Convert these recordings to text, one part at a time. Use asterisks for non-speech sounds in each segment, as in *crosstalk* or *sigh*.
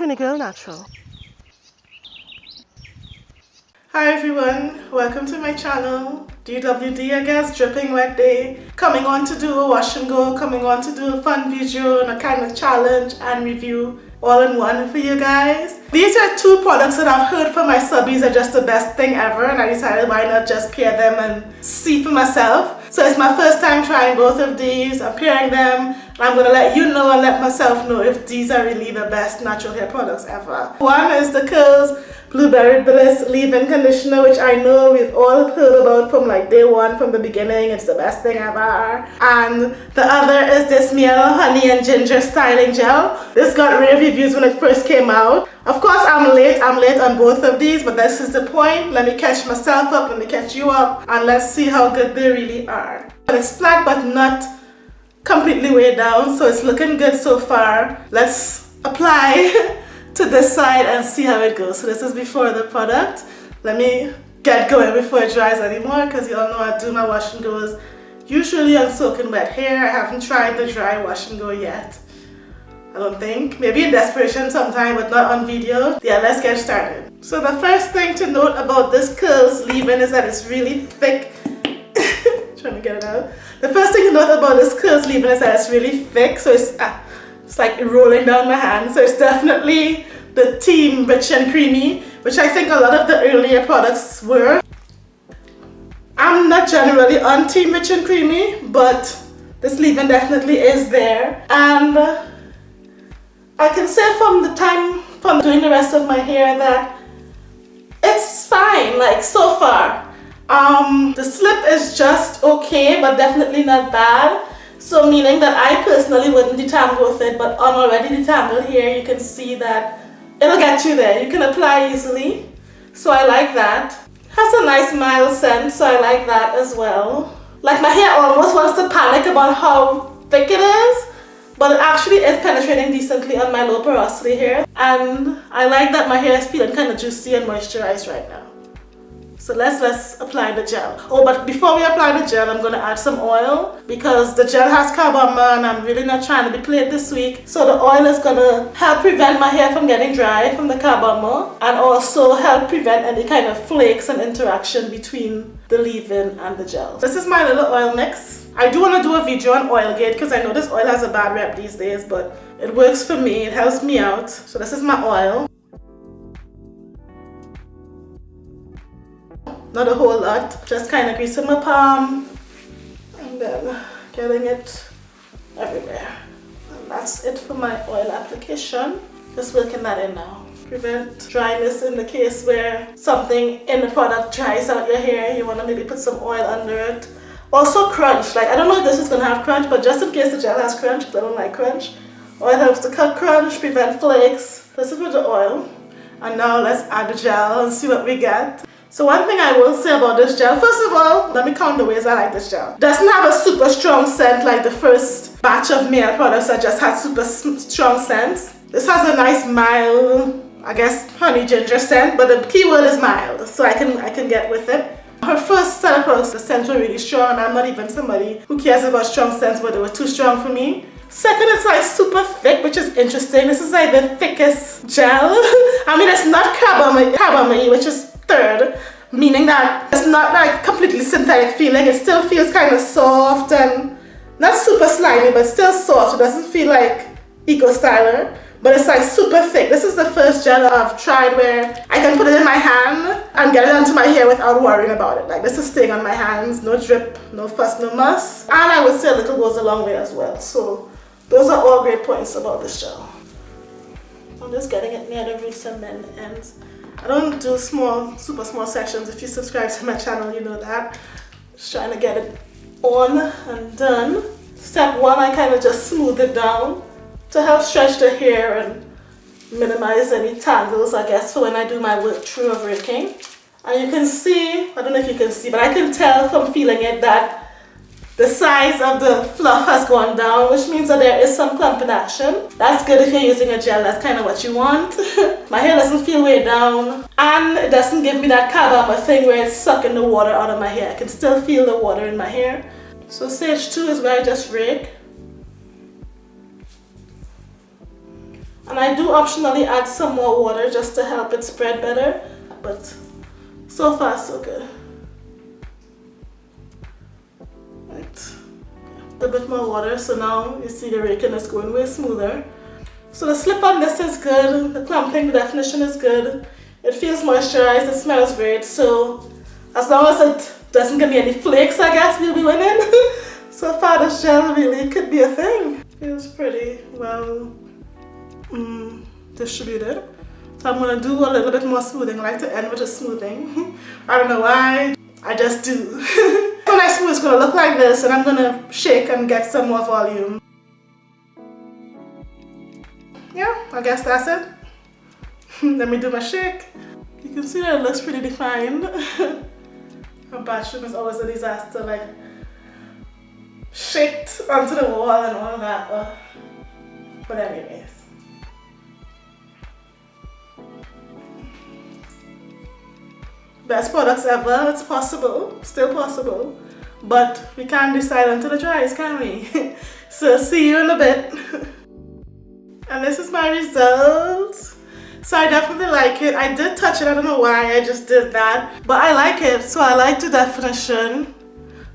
Trini Girl Natural. Hi everyone, welcome to my channel. DWD I guess, dripping wet day. Coming on to do a wash and go, coming on to do a fun video and a kind of challenge and review all in one for you guys. These are two products that I've heard from my subbies are just the best thing ever and I decided why not just pair them and see for myself. So it's my first time trying both of these. I'm pairing them I'm going to let you know and let myself know if these are really the best natural hair products ever. One is the Curls Blueberry Bliss Leave-In Conditioner, which I know we've all heard about from like day one, from the beginning. It's the best thing ever. And the other is this Mielle Honey and Ginger Styling Gel. This got rave reviews when it first came out. Of course, I'm late. I'm late on both of these, but this is the point. Let me catch myself up, let me catch you up, and let's see how good they really are. And it's flat but not completely way down so it's looking good so far. Let's apply *laughs* to this side and see how it goes. So this is before the product. Let me get going before it dries anymore because you all know I do my wash and goes usually on soaking wet hair. I haven't tried the dry wash and go yet I don't think. Maybe in desperation sometime but not on video. Yeah let's get started. So the first thing to note about this curls leave-in is that it's really thick trying to get it out the first thing to note about this curls leave-in is that it's really thick, so it's, uh, it's like rolling down my hand. So it's definitely the team rich and creamy, which I think a lot of the earlier products were. I'm not generally on team rich and creamy, but this leave-in definitely is there. And I can say from the time from doing the rest of my hair that it's fine, like so far. Um, the slip is just okay, but definitely not bad. So meaning that I personally wouldn't detangle with it, but on already detangled here, you can see that it'll get you there. You can apply easily. So I like that. Has a nice mild scent, so I like that as well. Like my hair almost wants to panic about how thick it is, but it actually is penetrating decently on my low porosity hair. And I like that my hair is feeling kind of juicy and moisturized right now. So let's let's apply the gel. Oh, but before we apply the gel, I'm gonna add some oil because the gel has carbomer and I'm really not trying to be played this week. So the oil is gonna help prevent my hair from getting dry from the carbomer and also help prevent any kind of flakes and interaction between the leave-in and the gel. This is my little oil mix. I do want to do a video on Oilgate because I know this oil has a bad rep these days, but it works for me. It helps me out. So this is my oil. Not a whole lot just kind of greasing my palm and then getting it everywhere. And that's it for my oil application. Just working that in now. Prevent dryness in the case where something in the product dries out your hair. You want to maybe put some oil under it. Also crunch. Like I don't know if this is gonna have crunch but just in case the gel has crunch because I don't like crunch oil helps to cut crunch prevent flakes. This is with the oil. And now let's add the gel and see what we get so one thing I will say about this gel, first of all, let me count the ways I like this gel. Doesn't have a super strong scent like the first batch of Mielle products that just had super strong scents. This has a nice mild, I guess, honey ginger scent, but the key word is mild, so I can, I can get with it. Her first set of products, the scents were really strong, and I'm not even somebody who cares about strong scents, but they were too strong for me. Second, it's like super thick, which is interesting. This is like the thickest gel. *laughs* I mean, it's not carbomer, which is third, meaning that it's not like completely synthetic feeling. It still feels kind of soft and not super slimy, but still soft. It doesn't feel like Eco Styler, but it's like super thick. This is the first gel I've tried where I can put it in my hand and get it onto my hair without worrying about it. Like this is staying on my hands, no drip, no fuss, no muss. And I would say a little goes a long way as well. So those are all great points about this gel. I'm just getting it near the roots and then the ends. I don't do small, super small sections. If you subscribe to my channel, you know that. Just trying to get it on and done. Step one, I kind of just smooth it down to help stretch the hair and minimize any tangles, I guess, for when I do my work through of raking. And you can see, I don't know if you can see, but I can tell from feeling it that the size of the fluff has gone down, which means that there is some clumping action. That's good if you're using a gel, that's kind of what you want. *laughs* My hair doesn't feel way down, and it doesn't give me that carbomer thing where it's sucking the water out of my hair. I can still feel the water in my hair. So stage two is where I just rake. And I do optionally add some more water just to help it spread better. But so far so good. A bit more water so now you see the raking is going way smoother. So the slip on this is good, the clumping, definition is good. It feels moisturized, it smells great. So as long as it doesn't give me any flakes I guess we'll be winning. *laughs* so far the gel really could be a thing. Feels pretty well mm, distributed. So I'm to do a little bit more smoothing. I like to end with a smoothing. *laughs* I don't know why, I just do. *laughs* when I smooth it's going to look like this and I'm going to shake and get some more volume. Yeah, I guess that's it. *laughs* Let me do my shake. You can see that it looks pretty defined. *laughs* My bathroom is always a disaster, like shit onto the wall and all that. Uh, but anyways. Best products ever, it's possible, still possible. But we can't decide until it dries, can we? *laughs* so see you in a bit. *laughs* and this is my result. So I definitely like it. I did touch it, I don't know why I just did that. But I like it, so I like the definition.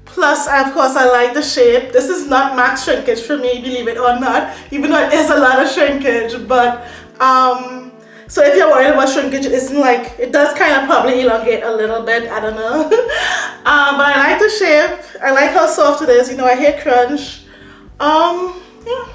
Plus, of course, I like the shape. This is not max shrinkage for me, believe it or not, even though it is a lot of shrinkage. But, um, so if you're worried about shrinkage, it isn't like, it does kind of probably elongate a little bit, I don't know. *laughs* um, but I like the shape. I like how soft it is. You know, I hate crunch. Um, yeah,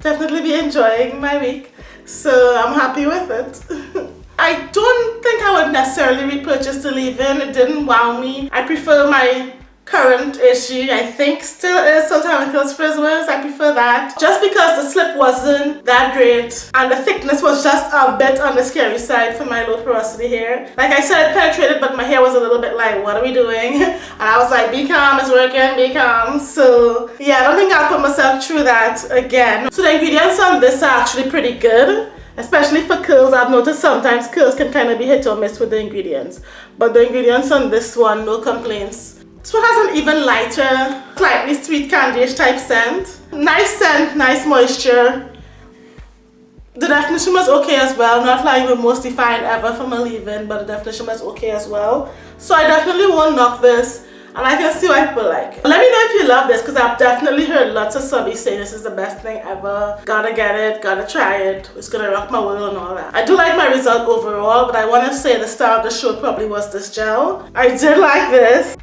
definitely be enjoying my week. So I'm happy with it. *laughs* I don't think I would necessarily repurchase the leave-in. It didn't wow me. I prefer my current issue I think still is Soultanicals Frizzlers. I prefer that. Just because the slip wasn't that great and the thickness was just a bit on the scary side for my low porosity hair. Like I said, penetrated but my hair was a little bit like, what are we doing? *laughs* And I was like, be calm, it's working, be calm. So yeah, I don't think I'll put myself through that again. So the ingredients on this are actually pretty good especially for curls I've noticed sometimes curls can kind of be hit or miss with the ingredients but the ingredients on this one no complaints this one has an even lighter, slightly sweet candyish type scent. Nice scent, nice moisture. The definition was okay as well, not like the most defined ever from a leave-in, but the definition was okay as well. So I definitely won't knock this, and I can see why people like it. Let me know if you love this, because I've definitely heard lots of subbies say this is the best thing ever. Gotta get it, gotta try it, it's gonna rock my world and all that. I do like my result overall, but I want to say the star of the show probably was this gel. I did like this.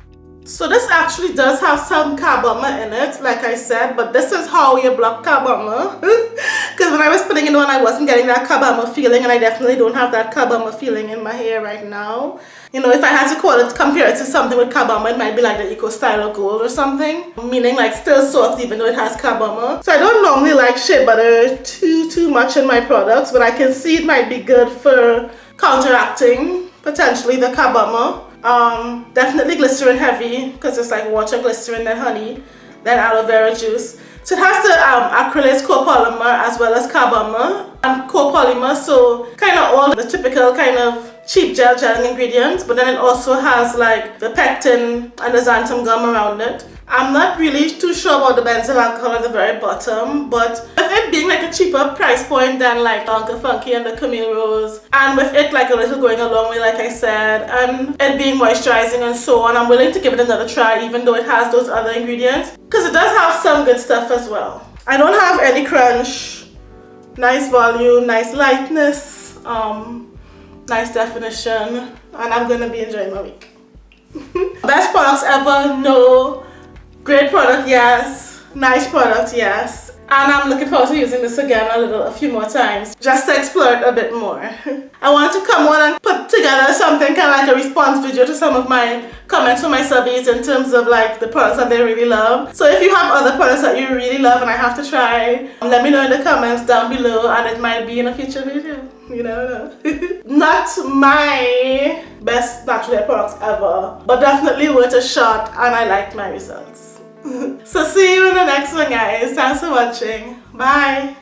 So this actually does have some carbomer in it, like I said, but this is how you block carbomer. Because *laughs* when I was putting it on, I wasn't getting that carbomer feeling, and I definitely don't have that carbomer feeling in my hair right now. You know, if I had to call it, compare it to something with carbomer, it might be like the Eco Styler Gold or something. Meaning like still soft even though it has carbomer. So I don't normally like shea butter too, too much in my products, but I can see it might be good for counteracting potentially the carbomer. Um, definitely glycerin heavy because it's like water, glycerin, and honey. Then aloe vera juice. So it has the um, acrylates copolymer as well as carbomer and copolymer. So kind of all the typical kind of cheap gel gel ingredients. But then it also has like the pectin and the xanthan gum around it. I'm not really too sure about the benzyl alcohol at the very bottom, but with it being like a cheaper price point than like Uncle Funky and the Camille Rose, and with it like a little going a long way like I said, and it being moisturizing and so on, I'm willing to give it another try even though it has those other ingredients, because it does have some good stuff as well. I don't have any crunch, nice volume, nice lightness, um, nice definition, and I'm gonna be enjoying my week. *laughs* Best products ever, no Great product, yes. Nice product, yes. And I'm looking forward to using this again a little, a few more times, just to explore it a bit more. *laughs* I want to come on and put together something kind of like a response video to some of my comments from my subbies in terms of like the products that they really love. So if you have other products that you really love and I have to try, let me know in the comments down below and it might be in a future video. You never know. *laughs* Not my best natural hair products ever, but definitely worth a shot and I liked my results. So see you in the next one guys. Thanks for watching. Bye.